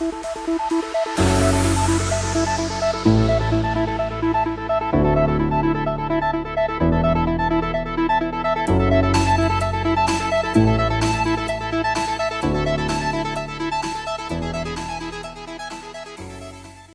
Música